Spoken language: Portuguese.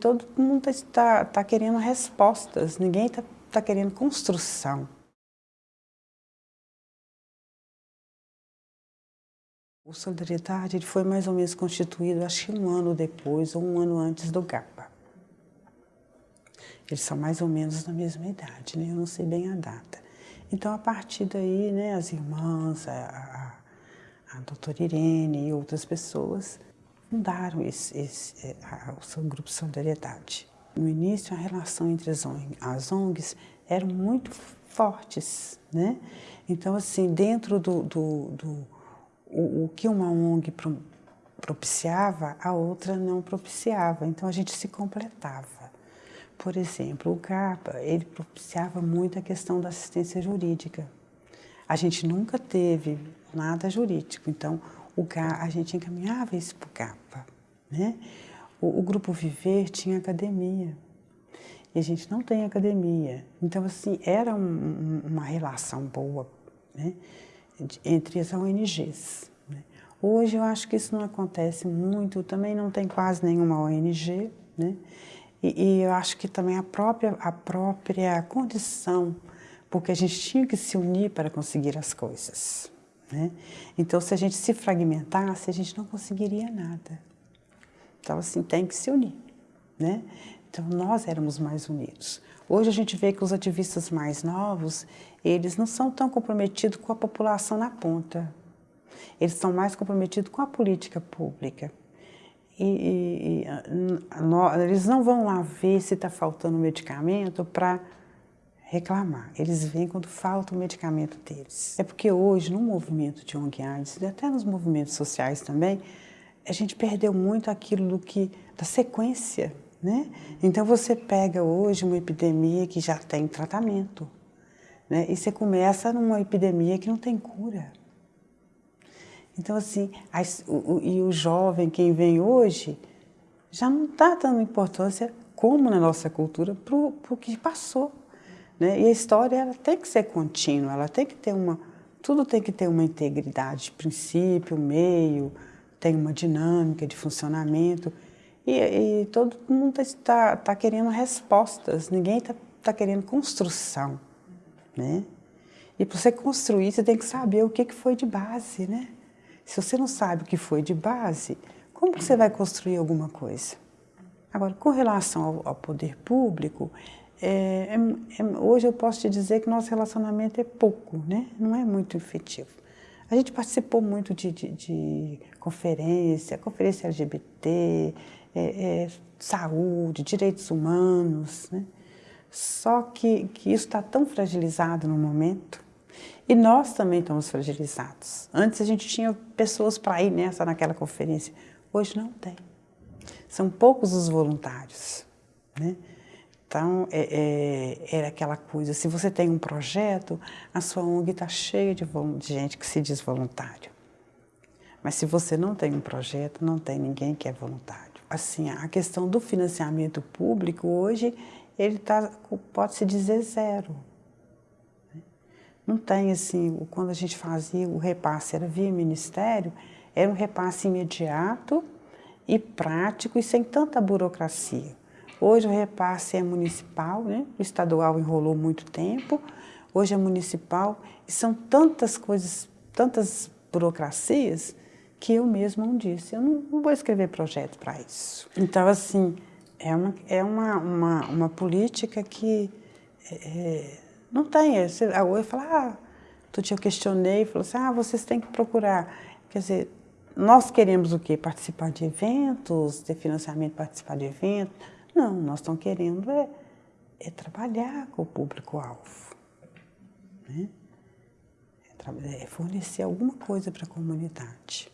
Todo mundo está tá querendo respostas, ninguém está tá querendo construção. O Solidariedade ele foi mais ou menos constituído, acho que um ano depois ou um ano antes do GAPA. Eles são mais ou menos da mesma idade, né? eu não sei bem a data. Então, a partir daí, né, as irmãs, a, a, a doutora Irene e outras pessoas fundaram esse, esse, é, a, o seu grupo Solidariedade. No início, a relação entre as, as ONGs eram muito fortes, né? Então, assim, dentro do, do, do o, o, que uma ONG propiciava, a outra não propiciava. Então, a gente se completava. Por exemplo, o CAPA, ele propiciava muito a questão da assistência jurídica. A gente nunca teve nada jurídico, então o a gente encaminhava isso para o CAPA. Né? O, o, Grupo Viver tinha academia, e a gente não tem academia. Então, assim, era um, uma relação boa né? entre as ONGs. Né? Hoje eu acho que isso não acontece muito, também não tem quase nenhuma ONG, né? E, e, eu acho que também a própria, a própria condição, porque a gente tinha que se unir para conseguir as coisas. Né? Então, se a gente se fragmentasse, a gente não conseguiria nada. Então, assim, tem que se unir. Né? Então, nós éramos mais unidos. Hoje a gente vê que os ativistas mais novos, eles não são tão comprometidos com a população na ponta. Eles são mais comprometidos com a política pública e, e, e eles não vão lá ver se está faltando medicamento para reclamar. Eles vêm quando falta o medicamento deles. É porque hoje, no movimento de ONG AIDS, e até nos movimentos sociais também, a gente perdeu muito aquilo do que, da sequência. Né? Então você pega hoje uma epidemia que já tem tratamento, né? e você começa numa epidemia que não tem cura. Então, assim, as, o, e o jovem, quem vem hoje, já não está dando importância, como na nossa cultura, para o que passou. Né? E a história ela tem que ser contínua, ela tem que ter uma... Tudo tem que ter uma integridade, princípio, meio, tem uma dinâmica de funcionamento. E, e todo mundo está tá querendo respostas, ninguém está tá querendo construção. Né? E para você construir, você tem que saber o que, que foi de base, né? Se você não sabe o que foi de base, como você vai construir alguma coisa? Agora, com relação ao, ao poder público, é, é, é, hoje eu posso te dizer que nosso relacionamento é pouco, né? não é muito efetivo. A gente participou muito de, de, de conferência, conferência LGBT, é, é, saúde, direitos humanos, né? só que, que isso está tão fragilizado no momento e nós também estamos fragilizados. Antes a gente tinha pessoas para ir nessa, naquela conferência. Hoje não tem. São poucos os voluntários. Né? Então, é, é, era aquela coisa, se você tem um projeto, a sua ONG está cheia de, de gente que se diz voluntário. Mas se você não tem um projeto, não tem ninguém que é voluntário. Assim, a questão do financiamento público hoje, ele tá, pode-se dizer zero. Não tem assim, quando a gente fazia o repasse, era via ministério, era um repasse imediato e prático e sem tanta burocracia. Hoje o repasse é municipal, né? o estadual enrolou muito tempo, hoje é municipal e são tantas coisas, tantas burocracias que eu mesma não disse, eu não, não vou escrever projeto para isso. Então, assim, é uma, é uma, uma, uma política que é, não tem. A Oi fala, ah, tu dia eu questionei, falou assim, ah, vocês têm que procurar. Quer dizer, nós queremos o quê? Participar de eventos, ter financiamento, participar de eventos. Não, nós estamos querendo é, é trabalhar com o público-alvo. Né? É, é fornecer alguma coisa para a comunidade.